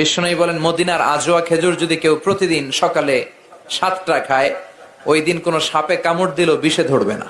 বিষ্ণু বলেন, মদিনার আজোয়া খেজুর যদি কেউ প্রতিদিন সকালে সাতটা খায়, ওই দিন কোনো সাপে কামড় দিলেও বিষে ধরবে না।